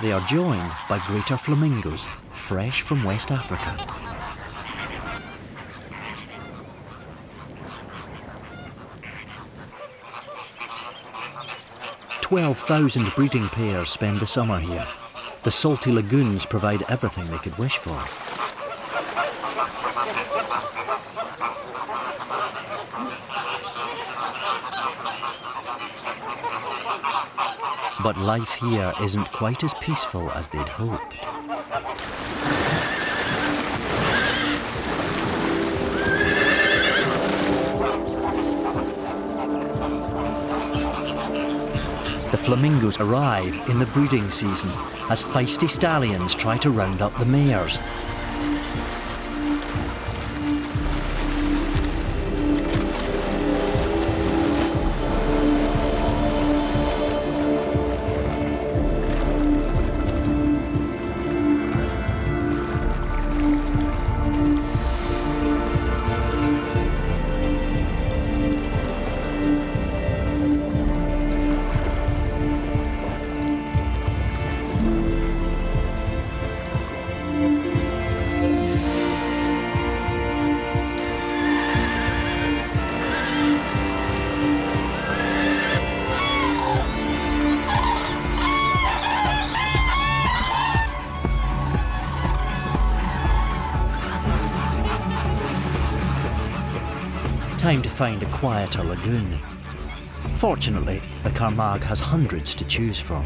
they are joined by greater flamingos, fresh from West Africa. Twelve thousand breeding pairs spend the summer here. The salty lagoons provide everything they could wish for. But life here isn't quite as peaceful as they'd hoped. The flamingos arrive in the breeding season as feisty stallions try to round up the mares. Time to find a quieter lagoon. Fortunately, the Camargue has hundreds to choose from.